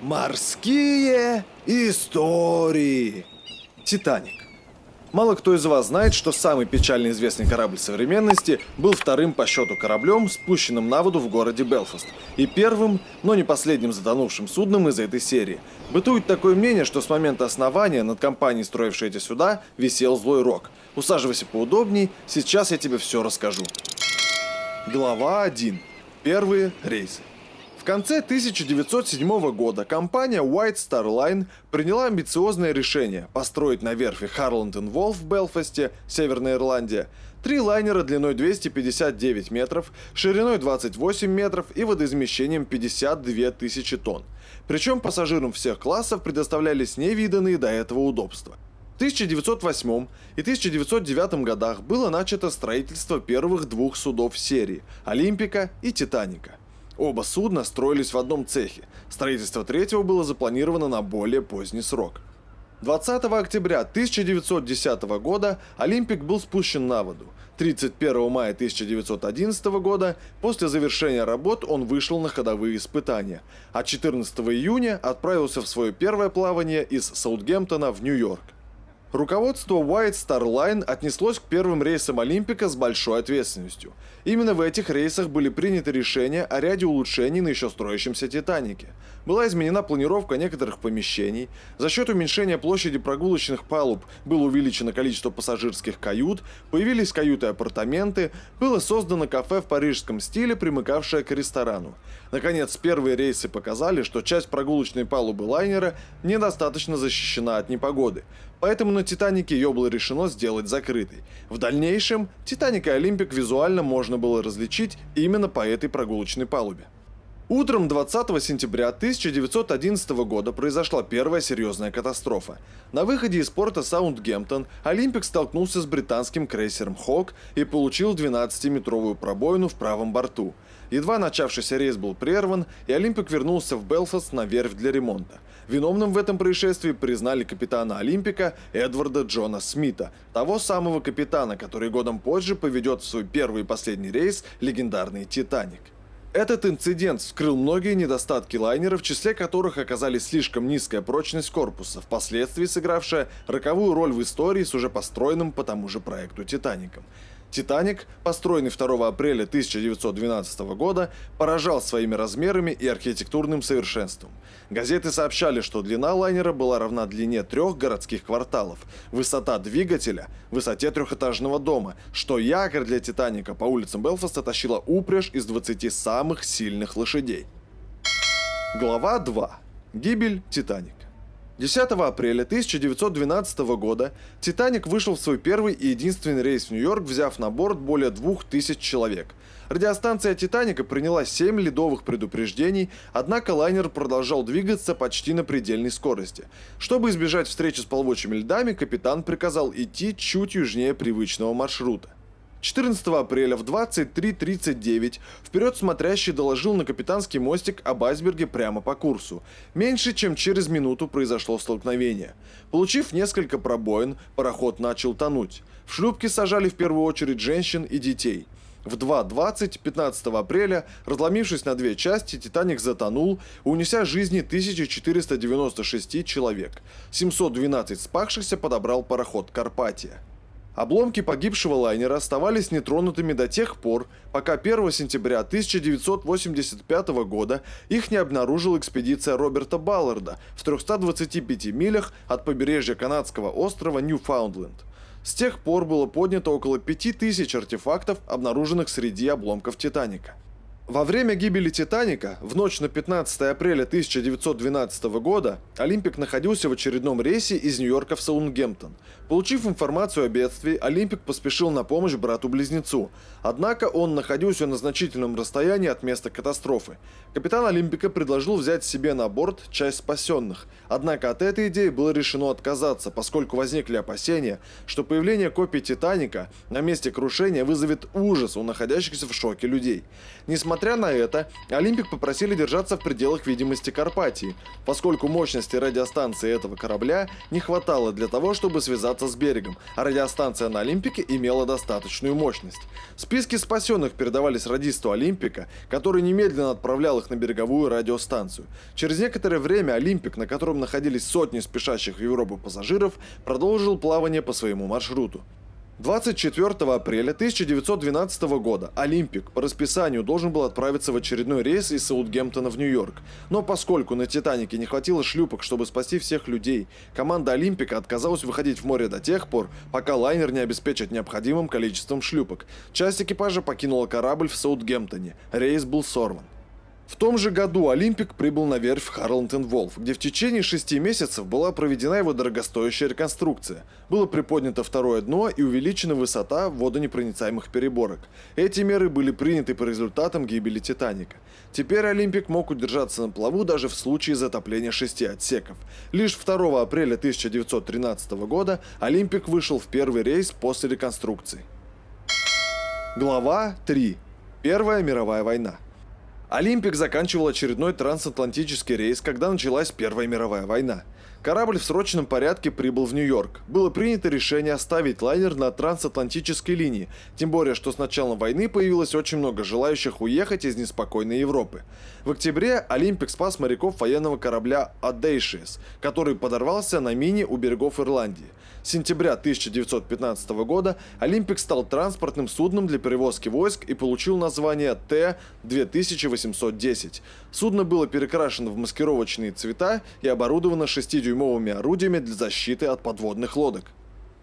Морские истории. Титаник. Мало кто из вас знает, что самый печально известный корабль современности был вторым по счету кораблем, спущенным на воду в городе Белфаст, и первым, но не последним затонувшим судном из этой серии. Бытует такое мнение, что с момента основания над компанией, строившей эти суда, висел злой рок. Усаживайся поудобней, сейчас я тебе все расскажу. Глава 1. Первые рейсы конце 1907 года компания White Star Line приняла амбициозное решение построить на верфи Harland Wolff в Белфасте, Северная Ирландия, три лайнера длиной 259 метров, шириной 28 метров и водоизмещением 52 тысячи тонн. Причем пассажирам всех классов предоставлялись невиданные до этого удобства. В 1908 и 1909 годах было начато строительство первых двух судов серии – «Олимпика» и «Титаника». Оба судна строились в одном цехе. Строительство третьего было запланировано на более поздний срок. 20 октября 1910 года «Олимпик» был спущен на воду. 31 мая 1911 года после завершения работ он вышел на ходовые испытания, а 14 июня отправился в свое первое плавание из Саутгемптона в Нью-Йорк. Руководство White Star Line отнеслось к первым рейсам Олимпика с большой ответственностью. Именно в этих рейсах были приняты решения о ряде улучшений на еще строящемся Титанике. Была изменена планировка некоторых помещений, за счет уменьшения площади прогулочных палуб было увеличено количество пассажирских кают, появились каюты-апартаменты, было создано кафе в парижском стиле, примыкавшее к ресторану. Наконец, первые рейсы показали, что часть прогулочной палубы лайнера недостаточно защищена от непогоды, поэтому на Титанике ее было решено сделать закрытой. В дальнейшем Титаник и Олимпик визуально можно было различить именно по этой прогулочной палубе. Утром 20 сентября 1911 года произошла первая серьезная катастрофа. На выходе из порта Саутгемптон Олимпик столкнулся с британским крейсером «Хок» и получил 12-метровую пробоину в правом борту. Едва начавшийся рейс был прерван, и Олимпик вернулся в Белфаст на верфь для ремонта. Виновным в этом происшествии признали капитана Олимпика Эдварда Джона Смита, того самого капитана, который годом позже поведет в свой первый и последний рейс легендарный «Титаник». Этот инцидент вскрыл многие недостатки лайнера, в числе которых оказались слишком низкая прочность корпуса, впоследствии сыгравшая роковую роль в истории с уже построенным по тому же проекту «Титаником». «Титаник», построенный 2 апреля 1912 года, поражал своими размерами и архитектурным совершенством. Газеты сообщали, что длина лайнера была равна длине трех городских кварталов, высота двигателя – высоте трехэтажного дома, что якорь для «Титаника» по улицам Белфаста тащила упряжь из 20 самых сильных лошадей. Глава 2. Гибель «Титаника». 10 апреля 1912 года «Титаник» вышел в свой первый и единственный рейс в Нью-Йорк, взяв на борт более 2000 человек. Радиостанция «Титаника» приняла 7 ледовых предупреждений, однако лайнер продолжал двигаться почти на предельной скорости. Чтобы избежать встречи с плавучими льдами, капитан приказал идти чуть южнее привычного маршрута. 14 апреля в 23.39 вперед смотрящий доложил на капитанский мостик об айсберге прямо по курсу. Меньше чем через минуту произошло столкновение. Получив несколько пробоин, пароход начал тонуть. В шлюпке сажали в первую очередь женщин и детей. В 2.20 15 апреля, разломившись на две части, «Титаник» затонул, унеся жизни 1496 человек. 712 спавшихся подобрал пароход «Карпатия». Обломки погибшего лайнера оставались нетронутыми до тех пор, пока 1 сентября 1985 года их не обнаружила экспедиция Роберта Балларда в 325 милях от побережья канадского острова Ньюфаундленд. С тех пор было поднято около 5000 артефактов, обнаруженных среди обломков «Титаника». Во время гибели «Титаника» в ночь на 15 апреля 1912 года Олимпик находился в очередном рейсе из Нью-Йорка в Саундгемптон. Получив информацию о бедствии, Олимпик поспешил на помощь брату-близнецу. Однако он находился на значительном расстоянии от места катастрофы. Капитан Олимпика предложил взять себе на борт часть спасенных. Однако от этой идеи было решено отказаться, поскольку возникли опасения, что появление копий «Титаника» на месте крушения вызовет ужас у находящихся в шоке людей. Несмотря Несмотря на это, Олимпик попросили держаться в пределах видимости Карпатии, поскольку мощности радиостанции этого корабля не хватало для того, чтобы связаться с берегом, а радиостанция на Олимпике имела достаточную мощность. Списки спасенных передавались радисту Олимпика, который немедленно отправлял их на береговую радиостанцию. Через некоторое время Олимпик, на котором находились сотни спешащих в Европу пассажиров, продолжил плавание по своему маршруту. 24 апреля 1912 года Олимпик по расписанию должен был отправиться в очередной рейс из Саутгемптона в Нью-Йорк. Но поскольку на Титанике не хватило шлюпок, чтобы спасти всех людей, команда Олимпика отказалась выходить в море до тех пор, пока лайнер не обеспечат необходимым количеством шлюпок. Часть экипажа покинула корабль в Саутгемптоне. Рейс был сорван. В том же году Олимпик прибыл на верфь Харланд энд Вольф, где в течение шести месяцев была проведена его дорогостоящая реконструкция. Было приподнято второе дно и увеличена высота водонепроницаемых переборок. Эти меры были приняты по результатам гибели Титаника. Теперь Олимпик мог удержаться на плаву даже в случае затопления шести отсеков. Лишь 2 апреля 1913 года Олимпик вышел в первый рейс после реконструкции. Глава 3. Первая мировая война. Олимпик заканчивал очередной трансатлантический рейс, когда началась Первая мировая война. Корабль в срочном порядке прибыл в Нью-Йорк. Было принято решение оставить лайнер на трансатлантической линии, тем более, что с началом войны появилось очень много желающих уехать из неспокойной Европы. В октябре Олимпик спас моряков военного корабля Audacious, который подорвался на мине у берегов Ирландии. С сентября 1915 года Олимпик стал транспортным судном для перевозки войск и получил название Т-2810. Судно было перекрашено в маскировочные цвета и оборудовано 6-дюймовыми орудиями для защиты от подводных лодок.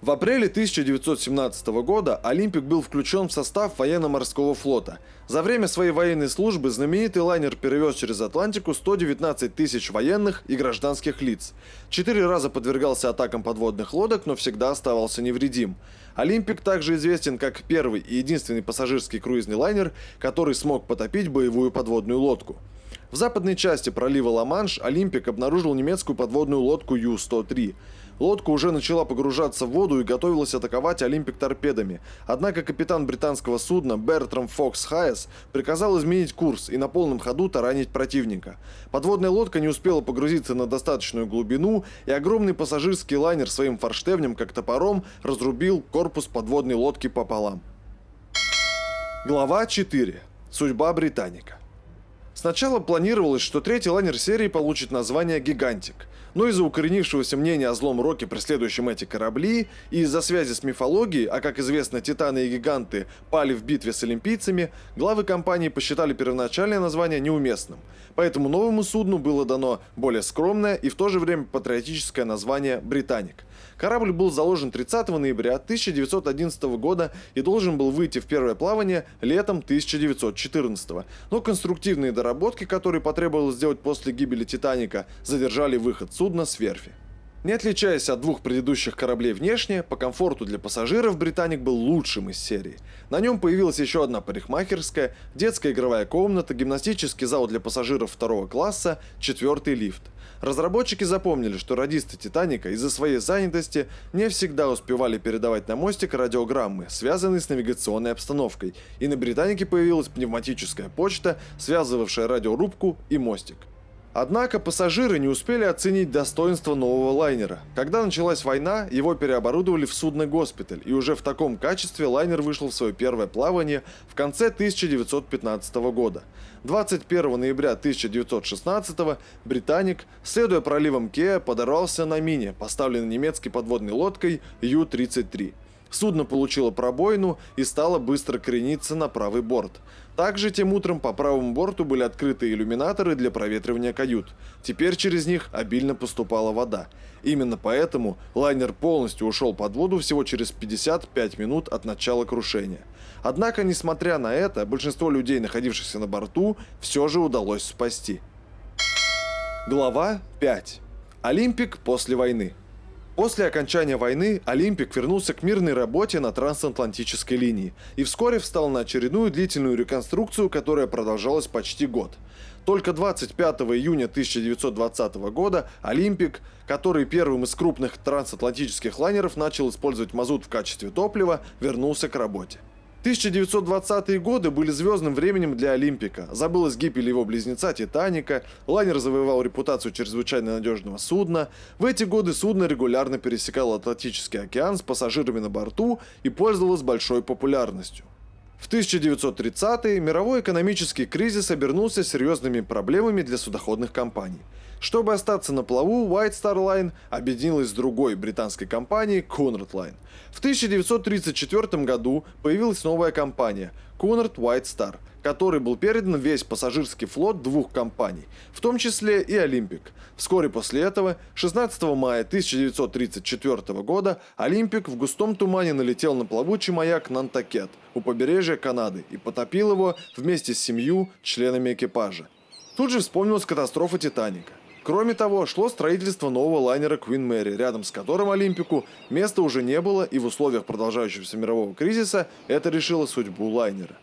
В апреле 1917 года Олимпик был включен в состав военно-морского флота. За время своей военной службы знаменитый лайнер перевез через Атлантику 119 тысяч военных и гражданских лиц. Четыре раза подвергался атакам подводных лодок, но всегда оставался невредим. Олимпик также известен как первый и единственный пассажирский круизный лайнер, который смог потопить боевую подводную лодку. В западной части пролива Ла-Манш Олимпик обнаружил немецкую подводную лодку Ю-103. Лодка уже начала погружаться в воду и готовилась атаковать Олимпик торпедами. Однако капитан британского судна Бертрам Фокс Хайес приказал изменить курс и на полном ходу таранить противника. Подводная лодка не успела погрузиться на достаточную глубину, и огромный пассажирский лайнер своим форштевнем, как топором, разрубил корпус подводной лодки пополам. Глава 4. Судьба Британика. Сначала планировалось, что третий лайнер серии получит название «Гигантик», но из-за укоренившегося мнения о злом роке, преследующем эти корабли, и из-за связи с мифологией, а как известно, титаны и гиганты пали в битве с олимпийцами, главы компании посчитали первоначальное название неуместным. Поэтому новому судну было дано более скромное и в то же время патриотическое название «Британик». Корабль был заложен 30 ноября 1911 года и должен был выйти в первое плавание летом 1914. Но конструктивные доработки, которые потребовалось сделать после гибели «Титаника», задержали выход судна с верфи. Не отличаясь от двух предыдущих кораблей внешне, по комфорту для пассажиров «Британик» был лучшим из серии. На нем появилась еще одна парикмахерская, детская игровая комната, гимнастический зал для пассажиров второго класса, четвертый лифт. Разработчики запомнили, что радисты «Титаника» из-за своей занятости не всегда успевали передавать на мостик радиограммы, связанные с навигационной обстановкой, и на «Британике» появилась пневматическая почта, связывавшая радиорубку и мостик. Однако пассажиры не успели оценить достоинство нового лайнера. Когда началась война, его переоборудовали в судный госпиталь, и уже в таком качестве лайнер вышел в свое первое плавание в конце 1915 года. 21 ноября 1916 «Британик», следуя проливам Кеа, подорвался на мине, поставленной немецкой подводной лодкой Ю-33. Судно получило пробоину и стало быстро крениться на правый борт. Также тем утром по правому борту были открыты иллюминаторы для проветривания кают. Теперь через них обильно поступала вода. Именно поэтому лайнер полностью ушел под воду всего через 55 минут от начала крушения. Однако, несмотря на это, большинство людей, находившихся на борту, все же удалось спасти. Глава 5. Олимпик после войны. После окончания войны Олимпик вернулся к мирной работе на трансатлантической линии и вскоре встал на очередную длительную реконструкцию, которая продолжалась почти год. Только 25 июня 1920 года Олимпик, который первым из крупных трансатлантических лайнеров начал использовать мазут в качестве топлива, вернулся к работе. 1920-е годы были звездным временем для Олимпика. Забылась гибель его близнеца Титаника, лайнер завоевал репутацию чрезвычайно надежного судна. В эти годы судно регулярно пересекало Атлантический океан с пассажирами на борту и пользовалось большой популярностью. В 1930-е мировой экономический кризис обернулся серьезными проблемами для судоходных компаний. Чтобы остаться на плаву, White Star Line объединилась с другой британской компанией Cunard Line. В 1934 году появилась новая компания Cunard White Star, которой был передан весь пассажирский флот двух компаний, в том числе и Олимпик. Вскоре после этого, 16 мая 1934 года, Олимпик в густом тумане налетел на плавучий маяк Нантакет у побережья Канады и потопил его вместе с семью членами экипажа. Тут же вспомнилась катастрофа Титаника. Кроме того, шло строительство нового лайнера Queen Mary, рядом с которым Олимпику места уже не было, и в условиях продолжающегося мирового кризиса это решило судьбу лайнера.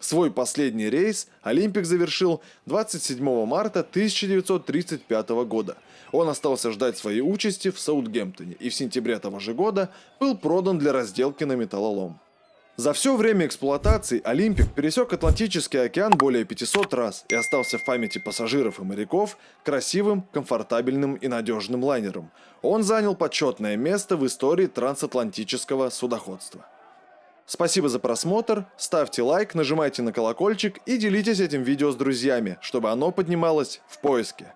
Свой последний рейс Олимпик завершил 27 марта 1935 года. Он остался ждать своей участи в Саутгемптоне и в сентябре того же года был продан для разделки на металлолом. За все время эксплуатации Олимпик пересек Атлантический океан более 500 раз и остался в памяти пассажиров и моряков красивым, комфортабельным и надежным лайнером. Он занял почетное место в истории трансатлантического судоходства. Спасибо за просмотр, ставьте лайк, нажимайте на колокольчик и делитесь этим видео с друзьями, чтобы оно поднималось в поиске.